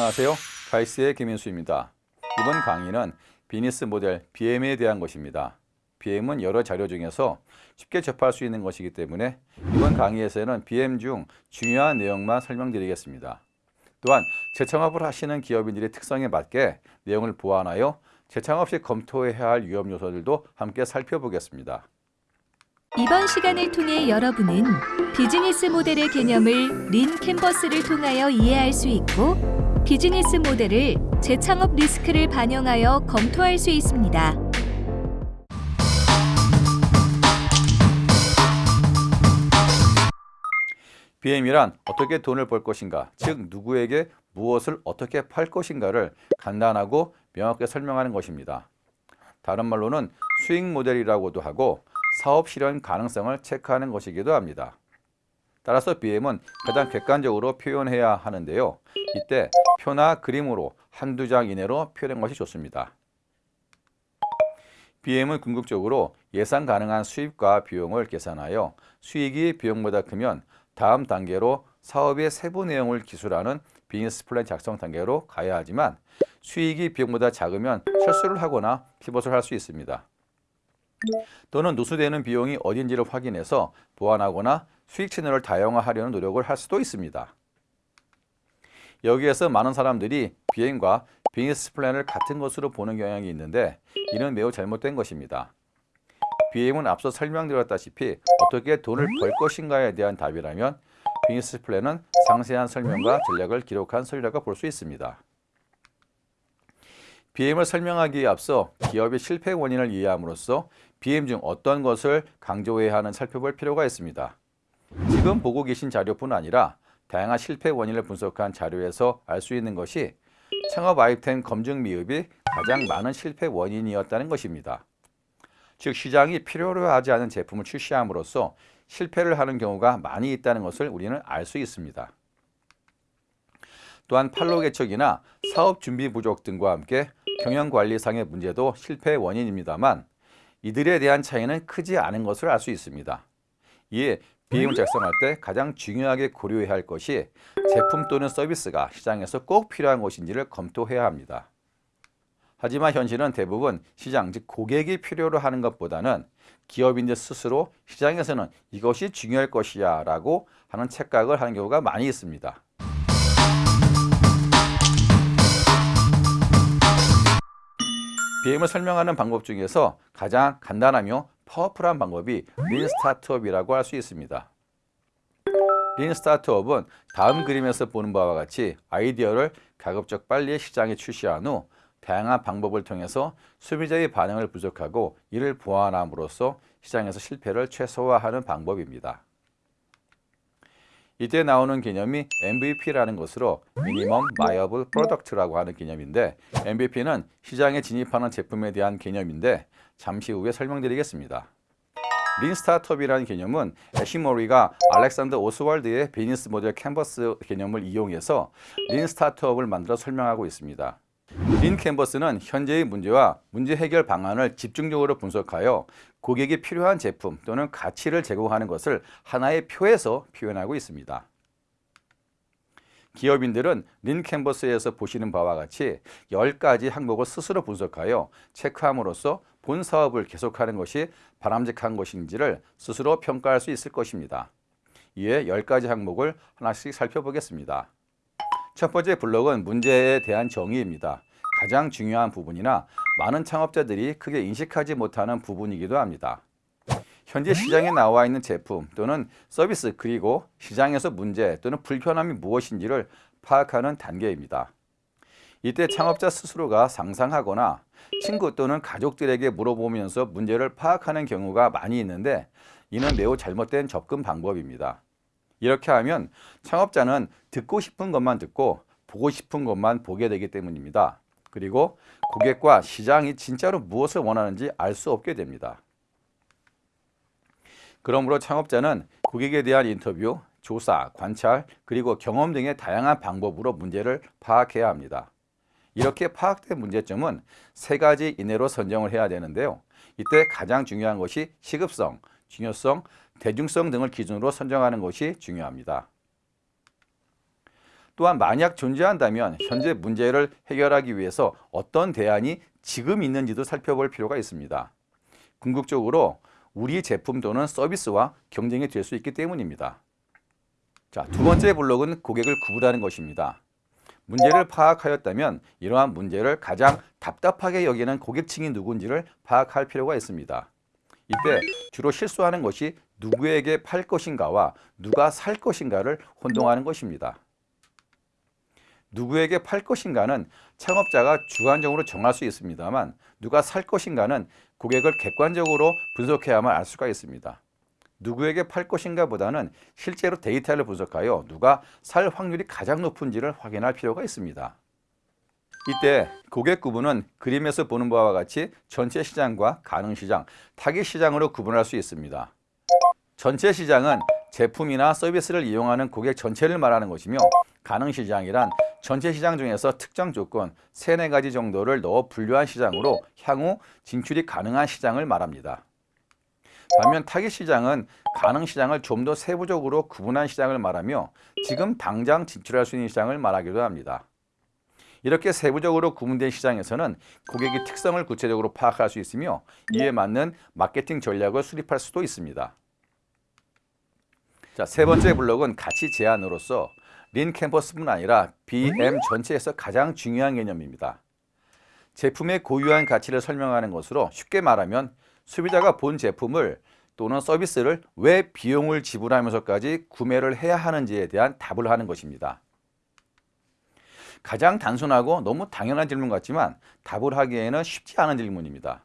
안녕하세요. 가이스의 김인수입니다. 이번 강의는 비즈니스 모델 BM에 대한 것입니다. BM은 여러 자료 중에서 쉽게 접할 수 있는 것이기 때문에 이번 강의에서는 BM 중 중요한 내용만 설명드리겠습니다. 또한 재창업을 하시는 기업인들의 특성에 맞게 내용을 보완하여 재창업 시 검토해야 할 위험 요소들도 함께 살펴보겠습니다. 이번 시간을 통해 여러분은 비즈니스 모델의 개념을 린 캔버스를 통하여 이해할 수 있고 비즈니스 모델을 재창업 리스크를 반영하여 검토할 수 있습니다. BM이란 어떻게 돈을 벌 것인가, 즉 누구에게 무엇을 어떻게 팔 것인가를 간단하고 명확하게 설명하는 것입니다. 다른 말로는 수익 모델이라고도 하고 사업 실현 가능성을 체크하는 것이기도 합니다. 따라서 BM은 가장 객관적으로 표현해야 하는데요. 이때 표나 그림으로 한두 장 이내로 표현한 것이 좋습니다. BM은 궁극적으로 예상 가능한 수입과 비용을 계산하여 수익이 비용보다 크면 다음 단계로 사업의 세부 내용을 기술하는 비즈니스 플랜 작성 단계로 가야 하지만 수익이 비용보다 작으면 철수를 하거나 피벗을 할 수 있습니다. 또는 누수되는 비용이 어딘지를 확인해서 보완하거나 수익 채널을 다양화하려는 노력을 할 수도 있습니다. 여기에서 많은 사람들이 BM과 비즈니스 플랜을 같은 것으로 보는 경향이 있는데 이는 매우 잘못된 것입니다. BM은 앞서 설명드렸다시피 어떻게 돈을 벌 것인가에 대한 답이라면 비즈니스 플랜은 상세한 설명과 전략을 기록한 서류라고 볼 수 있습니다. BM을 설명하기에 앞서 기업의 실패 원인을 이해함으로써 BM 중 어떤 것을 강조해야 하는 살펴볼 필요가 있습니다. 지금 보고 계신 자료뿐 아니라 다양한 실패 원인을 분석한 자료에서 알 수 있는 것이 창업 아이템 검증 미흡이 가장 많은 실패 원인이었다는 것입니다. 즉 시장이 필요로 하지 않은 제품을 출시함으로써 실패를 하는 경우가 많이 있다는 것을 우리는 알 수 있습니다. 또한 팔로 개척이나 사업 준비 부족 등과 함께 경영관리상의 문제도 실패 원인입니다만 이들에 대한 차이는 크지 않은 것을 알 수 있습니다. 이에 비행을 작성할 때 가장 중요하게 고려해야 할 것이 제품 또는 서비스가 시장에서 꼭 필요한 것인지를 검토해야 합니다. 하지만 현실은 대부분 시장, 즉 고객이 필요로 하는 것보다는 기업인들 스스로 시장에서는 이것이 중요할 것이야 라고 하는 착각을 하는 경우가 많이 있습니다. BM을 설명하는 방법 중에서 가장 간단하며 파워풀한 방법이 린 스타트업이라고 할 수 있습니다. 린 스타트업은 다음 그림에서 보는 바와 같이 아이디어를 가급적 빨리 시장에 출시한 후 다양한 방법을 통해서 소비자의 반응을 부족하고 이를 보완함으로써 시장에서 실패를 최소화하는 방법입니다. 이때 나오는 개념이 MVP라는 것으로 Minimum Viable Product라고 하는 개념인데 MVP는 시장에 진입하는 제품에 대한 개념인데 잠시 후에 설명드리겠습니다. lean startup이라는 개념은 애시 모리아가 알렉산더 오스월드의 비즈니스 모델 캔버스 개념을 이용해서 lean startup을 만들어 설명하고 있습니다. lean 캔버스는 현재의 문제와 문제 해결 방안을 집중적으로 분석하여 고객이 필요한 제품 또는 가치를 제공하는 것을 하나의 표에서 표현하고 있습니다. 기업인들은 린 캔버스에서 보시는 바와 같이 10가지 항목을 스스로 분석하여 체크함으로써 본 사업을 계속하는 것이 바람직한 것인지를 스스로 평가할 수 있을 것입니다. 이에 10가지 항목을 하나씩 살펴보겠습니다. 첫 번째 블록은 문제에 대한 정의입니다. 가장 중요한 부분이나 많은 창업자들이 크게 인식하지 못하는 부분이기도 합니다. 현재 시장에 나와 있는 제품 또는 서비스 그리고 시장에서 문제 또는 불편함이 무엇인지를 파악하는 단계입니다. 이때 창업자 스스로가 상상하거나 친구 또는 가족들에게 물어보면서 문제를 파악하는 경우가 많이 있는데 이는 매우 잘못된 접근 방법입니다. 이렇게 하면 창업자는 듣고 싶은 것만 듣고 보고 싶은 것만 보게 되기 때문입니다. 그리고 고객과 시장이 진짜로 무엇을 원하는지 알 수 없게 됩니다. 그러므로 창업자는 고객에 대한 인터뷰, 조사, 관찰, 그리고 경험 등의 다양한 방법으로 문제를 파악해야 합니다. 이렇게 파악된 문제점은 세 가지 이내로 선정을 해야 되는데요. 이때 가장 중요한 것이 시급성, 중요성, 대중성 등을 기준으로 선정하는 것이 중요합니다. 또한 만약 존재한다면 현재 문제를 해결하기 위해서 어떤 대안이 지금 있는지도 살펴볼 필요가 있습니다. 궁극적으로 우리 제품 또는 서비스와 경쟁이 될 수 있기 때문입니다. 자, 두 번째 블록은 고객을 구분하는 것입니다. 문제를 파악하였다면 이러한 문제를 가장 답답하게 여기는 고객층이 누군지를 파악할 필요가 있습니다. 이때 주로 실수하는 것이 누구에게 팔 것인가와 누가 살 것인가를 혼동하는 것입니다. 누구에게 팔 것인가는 창업자가 주관적으로 정할 수 있습니다만 누가 살 것인가는 고객을 객관적으로 분석해야만 알 수가 있습니다. 누구에게 팔 것인가 보다는 실제로 데이터를 분석하여 누가 살 확률이 가장 높은지를 확인할 필요가 있습니다. 이때 고객 구분은 그림에서 보는 바와 같이 전체 시장과 가능 시장, 타깃 시장으로 구분할 수 있습니다. 전체 시장은 제품이나 서비스를 이용하는 고객 전체를 말하는 것이며 가능 시장이란 전체 시장 중에서 특정 조건 세네 가지 정도를 넣어 분류한 시장으로 향후 진출이 가능한 시장을 말합니다. 반면 타깃 시장은 가능 시장을 좀 더 세부적으로 구분한 시장을 말하며 지금 당장 진출할 수 있는 시장을 말하기도 합니다. 이렇게 세부적으로 구분된 시장에서는 고객의 특성을 구체적으로 파악할 수 있으며 이에 맞는 마케팅 전략을 수립할 수도 있습니다. 자, 세 번째 블록은 가치 제한으로서 린 캠퍼스뿐 아니라 BM 전체에서 가장 중요한 개념입니다. 제품의 고유한 가치를 설명하는 것으로 쉽게 말하면 소비자가 본 제품을 또는 서비스를 왜 비용을 지불하면서까지 구매를 해야 하는지에 대한 답을 하는 것입니다. 가장 단순하고 너무 당연한 질문 같지만 답을 하기에는 쉽지 않은 질문입니다.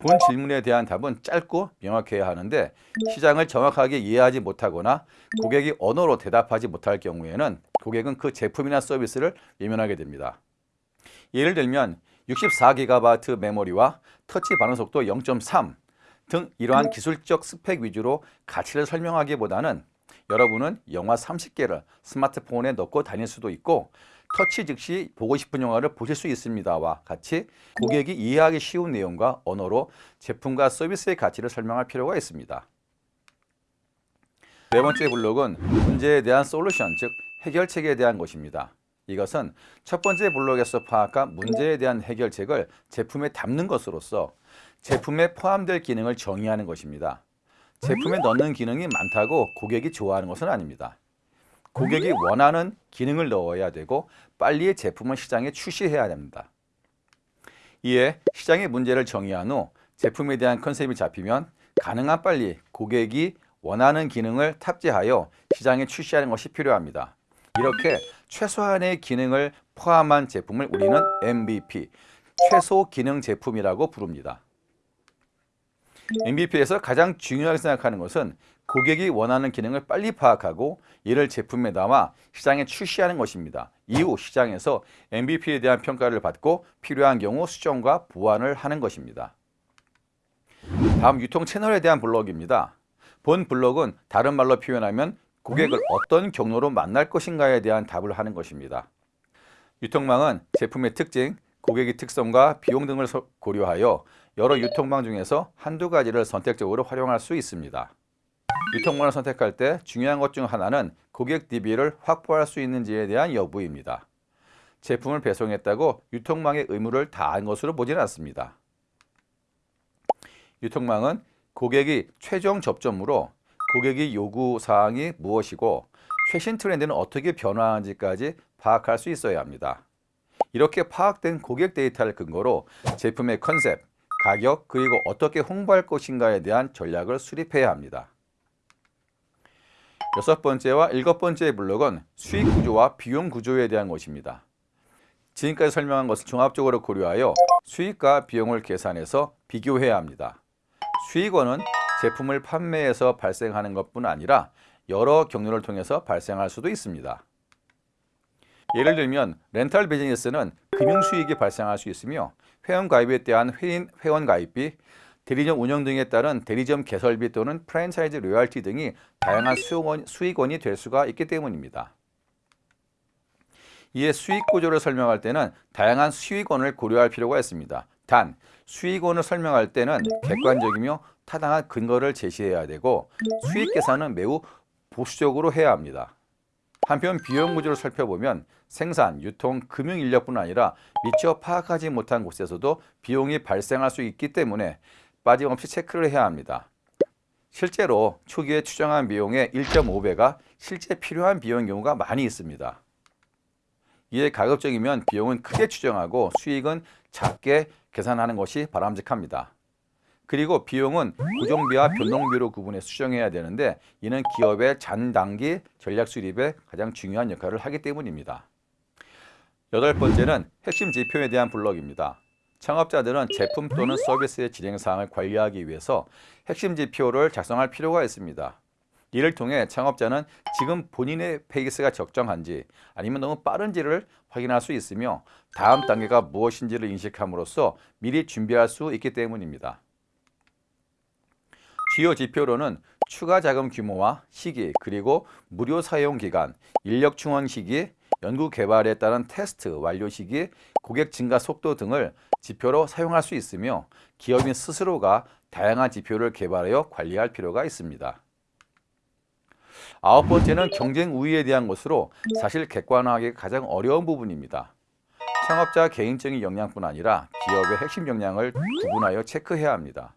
본 질문에 대한 답은 짧고 명확해야 하는데 시장을 정확하게 이해하지 못하거나 고객이 언어로 대답하지 못할 경우에는 고객은 그 제품이나 서비스를 외면하게 됩니다. 예를 들면 64GB 메모리와 터치 반응 속도 0.3 등 이러한 기술적 스펙 위주로 가치를 설명하기보다는 여러분은 영화 30개를 스마트폰에 넣고 다닐 수도 있고 터치 즉시 보고 싶은 영화를 보실 수 있습니다와 같이 고객이 이해하기 쉬운 내용과 언어로 제품과 서비스의 가치를 설명할 필요가 있습니다. 네 번째 블록은 문제에 대한 솔루션, 즉 해결책에 대한 것입니다. 이것은 첫 번째 블록에서 파악한 문제에 대한 해결책을 제품에 담는 것으로서 제품에 포함될 기능을 정의하는 것입니다. 제품에 넣는 기능이 많다고 고객이 좋아하는 것은 아닙니다. 고객이 원하는 기능을 넣어야 되고 빨리 제품을 시장에 출시해야 됩니다. 이에 시장의 문제를 정의한 후 제품에 대한 컨셉이 잡히면 가능한 빨리 고객이 원하는 기능을 탑재하여 시장에 출시하는 것이 필요합니다. 이렇게 최소한의 기능을 포함한 제품을 우리는 MVP, 최소 기능 제품이라고 부릅니다. MVP에서 가장 중요하게 생각하는 것은 고객이 원하는 기능을 빨리 파악하고 이를 제품에 담아 시장에 출시하는 것입니다. 이후 시장에서 MVP에 대한 평가를 받고 필요한 경우 수정과 보완을 하는 것입니다. 다음 유통 채널에 대한 블록입니다. 본 블록은 다른 말로 표현하면 고객을 어떤 경로로 만날 것인가에 대한 답을 하는 것입니다. 유통망은 제품의 특징, 고객의 특성과 비용 등을 고려하여 여러 유통망 중에서 한두 가지를 선택적으로 활용할 수 있습니다. 유통망을 선택할 때 중요한 것 중 하나는 고객 DB를 확보할 수 있는지에 대한 여부입니다. 제품을 배송했다고 유통망의 의무를 다한 것으로 보지는 않습니다. 유통망은 고객이 최종 접점으로 고객의 요구 사항이 무엇이고 최신 트렌드는 어떻게 변화하는지까지 파악할 수 있어야 합니다. 이렇게 파악된 고객 데이터를 근거로 제품의 컨셉, 가격, 그리고 어떻게 홍보할 것인가에 대한 전략을 수립해야 합니다. 여섯 번째와 일곱 번째 블록은 수익 구조와 비용 구조에 대한 것입니다. 지금까지 설명한 것을 종합적으로 고려하여 수익과 비용을 계산해서 비교해야 합니다. 수익원은 제품을 판매해서 발생하는 것뿐 아니라 여러 경로를 통해서 발생할 수도 있습니다. 예를 들면 렌탈 비즈니스는 금융 수익이 발생할 수 있으며 회원 가입에 대한 회인 회원 가입비, 대리점 운영 등에 따른 대리점 개설비 또는 프랜차이즈 로열티 등이 다양한 수익원, 수익원이 될 수가 있기 때문입니다. 이에 수익 구조를 설명할 때는 다양한 수익원을 고려할 필요가 있습니다. 단, 수익원을 설명할 때는 객관적이며 타당한 근거를 제시해야 되고 수익 계산은 매우 보수적으로 해야 합니다. 한편 비용 구조를 살펴보면 생산, 유통, 금융 인력뿐 아니라 미처 파악하지 못한 곳에서도 비용이 발생할 수 있기 때문에 빠짐없이 체크를 해야 합니다. 실제로 초기에 추정한 비용의 1.5배가 실제 필요한 비용인 경우가 많이 있습니다. 이에 가급적이면 비용은 크게 추정하고 수익은 작게 계산하는 것이 바람직합니다. 그리고 비용은 고정비와 변동비로 구분해 수정해야 되는데 이는 기업의 잔단기 전략 수립에 가장 중요한 역할을 하기 때문입니다. 여덟 번째는 핵심 지표에 대한 블록입니다. 창업자들은 제품 또는 서비스의 진행 사항을 관리하기 위해서 핵심 지표를 작성할 필요가 있습니다. 이를 통해 창업자는 지금 본인의 페이스가 적정한지 아니면 너무 빠른지를 확인할 수 있으며 다음 단계가 무엇인지를 인식함으로써 미리 준비할 수 있기 때문입니다. 주요 지표로는 추가 자금 규모와 시기, 그리고 무료 사용 기간, 인력 충원 시기, 연구 개발에 따른 테스트 완료 시기, 고객 증가 속도 등을 지표로 사용할 수 있으며 기업인 스스로가 다양한 지표를 개발하여 관리할 필요가 있습니다. 아홉 번째는 경쟁 우위에 대한 것으로 사실 객관화하기 가장 어려운 부분입니다. 창업자 개인적인 역량뿐 아니라 기업의 핵심 역량을 구분하여 체크해야 합니다.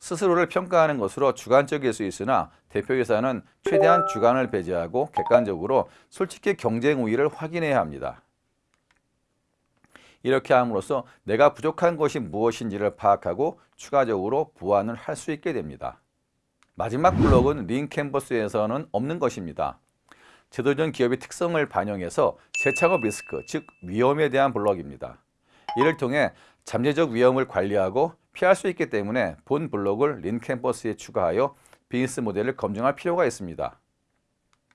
스스로를 평가하는 것으로 주관적일 수 있으나 대표이사는 최대한 주관을 배제하고 객관적으로 솔직히 경쟁 우위를 확인해야 합니다. 이렇게 함으로써 내가 부족한 것이 무엇인지를 파악하고 추가적으로 보완을 할 수 있게 됩니다. 마지막 블록은 lean 캔버스에서는 없는 것입니다. 재도전 기업의 특성을 반영해서 재창업 리스크, 즉 위험에 대한 블록입니다. 이를 통해 잠재적 위험을 관리하고 피할 수 있기 때문에 본 블록을 lean 캔버스에 추가하여 비즈니스 모델을 검증할 필요가 있습니다.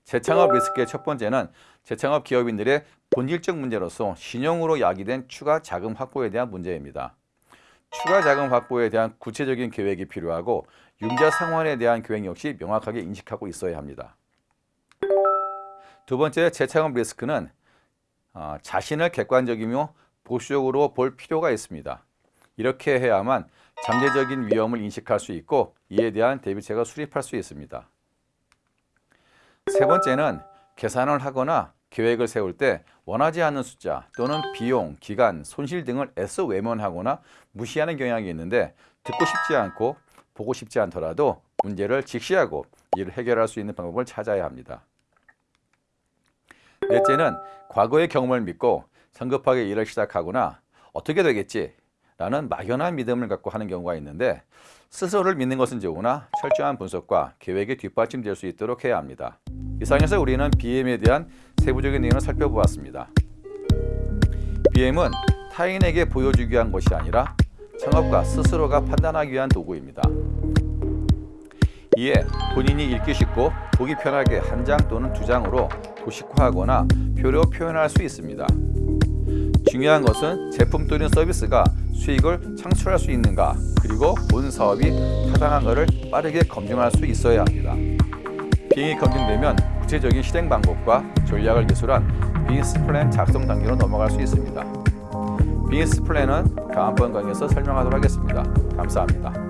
재창업 리스크의 첫 번째는 재창업 기업인들의 본질적 문제로서 신용으로 야기된 추가 자금 확보에 대한 문제입니다. 추가 자금 확보에 대한 구체적인 계획이 필요하고 융자 상환에 대한 계획 역시 명확하게 인식하고 있어야 합니다. 두 번째 재창업 리스크는 어, 자신을 객관적이며 보수적으로 볼 필요가 있습니다. 이렇게 해야만 잠재적인 위험을 인식할 수 있고 이에 대한 대비책을 수립할 수 있습니다. 세 번째는 계산을 하거나 계획을 세울 때 원하지 않는 숫자 또는 비용, 기간, 손실 등을 애써 외면하거나 무시하는 경향이 있는데 듣고 싶지 않고 보고 싶지 않더라도 문제를 직시하고 이를 해결할 수 있는 방법을 찾아야 합니다. 넷째는 과거의 경험을 믿고 성급하게 일을 시작하거나 어떻게 되겠지 라는 막연한 믿음을 갖고 하는 경우가 있는데 스스로를 믿는 것은 좋으나 철저한 분석과 계획이 뒷받침될 수 있도록 해야 합니다. 이상에서 우리는 BM에 대한 세부적인 내용을 살펴보았습니다. BM은 타인에게 보여주기 위한 것이 아니라 창업가 스스로가 판단하기 위한 도구입니다. 이에 본인이 읽기 쉽고 보기 편하게 한 장 또는 두 장으로 도식화하거나 표로 표현할 수 있습니다. 중요한 것은 제품 또는 서비스가 수익을 창출할 수 있는가 그리고 본 사업이 타당한가를 빠르게 검증할 수 있어야 합니다. 비행이 검증되면 구체적인 실행 방법과 전략을 기술한 비즈니스 플랜 작성 단계로 넘어갈 수 있습니다. 비즈니스 플랜은 다음번 강의에서 설명하도록 하겠습니다. 감사합니다.